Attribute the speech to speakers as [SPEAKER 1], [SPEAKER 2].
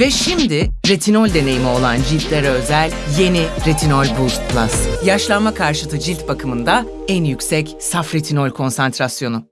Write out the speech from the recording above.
[SPEAKER 1] Ve şimdi retinol deneyimi olan ciltlere özel yeni Retinol Boost Plus. Yaşlanma karşıtı cilt bakımında en yüksek saf retinol konsantrasyonu.